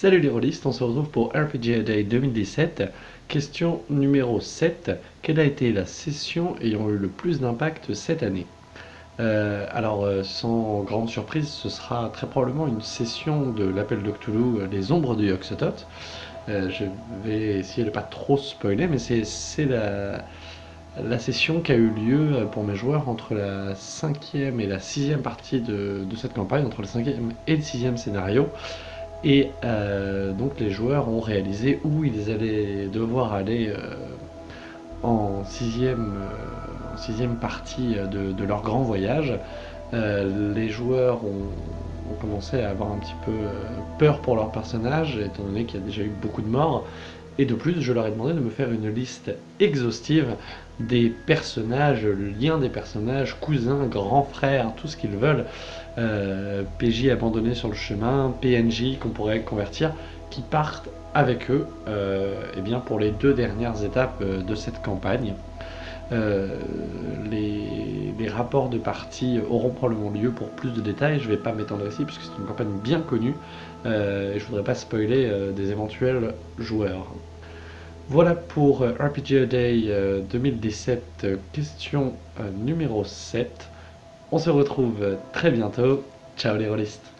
Salut les rôlistes, on se retrouve pour RPG Day 2017. Question numéro 7. Quelle a été la session ayant eu le plus d'impact cette année? Euh, Alors, euh, sans grande surprise, ce sera très probablement une session de l'appel de Cthulhu, euh, Les Ombres du Yoxotot. je vais essayer de pas trop spoiler, mais c'est la, la session qui a eu lieu pour mes joueurs entre la cinquième et la sixième partie de, de cette campagne, entre le cinquième et le sixième scénario. Et euh, donc les joueurs ont réalisé où ils allaient devoir aller euh, en, euh, sixième partie de, leur grand voyage. les joueurs ont, commencé à avoir un petit peu peur pour leur personnage, étant donné qu'il y a déjà eu beaucoup de morts. Et de plus, je leur ai demandé de me faire une liste exhaustive des personnages, le lien des personnages, cousins, grands frères, tout ce qu'ils veulent, euh, PJ abandonnés sur le chemin, PNJ qu'on pourrait convertir, qui partent avec eux euh, eh bien pour les deux dernières étapes euh, de cette campagne. Les, rapports de partie auront probablement lieu pour plus de détails, je ne vais pas m'étendre ici puisque c'est une campagne bien connue et je ne voudrais pas spoiler des éventuels joueurs. Voilà pour RPG Day 2017, question numéro 7. On se retrouve très bientôt. Ciao les rôlistes